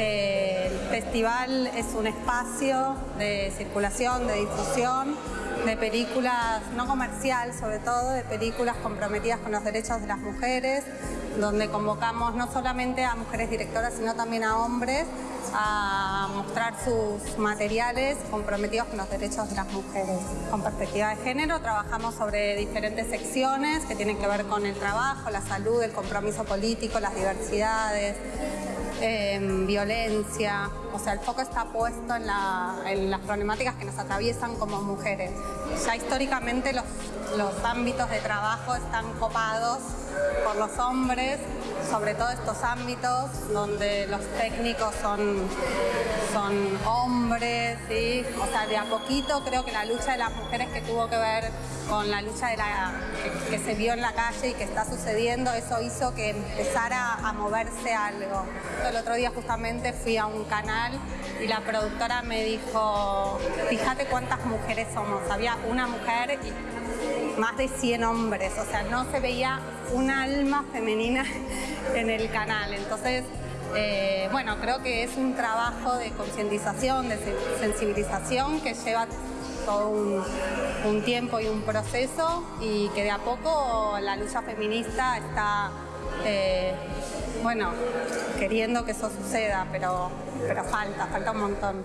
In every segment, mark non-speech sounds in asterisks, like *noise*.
El festival es un espacio de circulación, de difusión de películas no comercial, sobre todo de películas comprometidas con los derechos de las mujeres, donde convocamos no solamente a mujeres directoras, sino también a hombres a mostrar sus materiales comprometidos con los derechos de las mujeres. Con perspectiva de género trabajamos sobre diferentes secciones que tienen que ver con el trabajo, la salud, el compromiso político, las diversidades, Em, violencia, o sea, el foco está puesto en, las problemáticas que nos atraviesan como mujeres. Ya históricamente los ámbitos de trabajo están copados por los hombres, sobre todo estos ámbitos donde los técnicos son, son hombres, ¿sí? o sea, de a poquito creo que la lucha de las mujeres que tuvo que ver con la lucha de la, que, se vio en la calle y que está sucediendo, eso hizo que empezara a moverse algo. El otro día justamente fui a un canal y la productora me dijo, fíjate cuántas mujeres somos. Había una mujer y más de 100 hombres, o sea, no se veía un alma femenina *laughs* en el canal. Entonces, eh, bueno, creo que es un trabajo de concientización, de sensibilización que lleva todo un, tiempo y un proceso y que de a poco la lucha feminista está, eh, bueno, queriendo que eso suceda, pero, pero falta, falta un montón.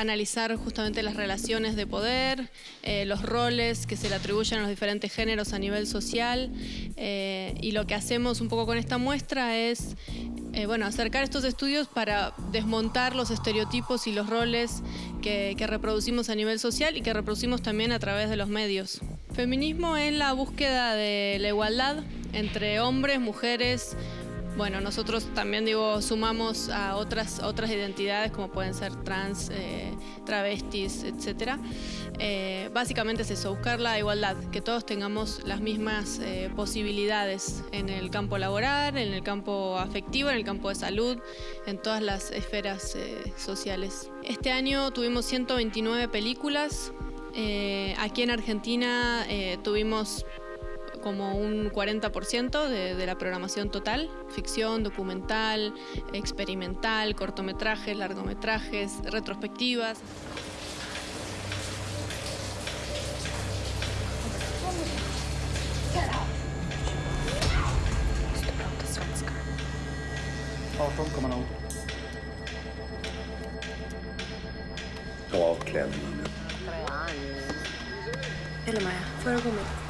Analizar justamente las relaciones de poder, eh, los roles que se le atribuyen a los diferentes géneros a nivel social eh, y lo que hacemos un poco con esta muestra es eh, bueno, acercar estos estudios para desmontar los estereotipos y los roles que, reproducimos a nivel social y que reproducimos también a través de los medios. Feminismo es la búsqueda de la igualdad entre hombres, mujeres, bueno, nosotros también digo, sumamos a otras, otras identidades como pueden ser trans, eh, travestis, etc. Eh, básicamente es eso, buscar la igualdad, que todos tengamos las mismas eh, posibilidades en el campo laboral, en el campo afectivo, en el campo de salud, en todas las esferas sociales. Este año tuvimos 129 películas, aquí en Argentina tuvimos como un 40% de, de, la programación total, ficción, documental, experimental, cortometrajes, largometrajes, retrospectivas. Eller Maja, får du gå med?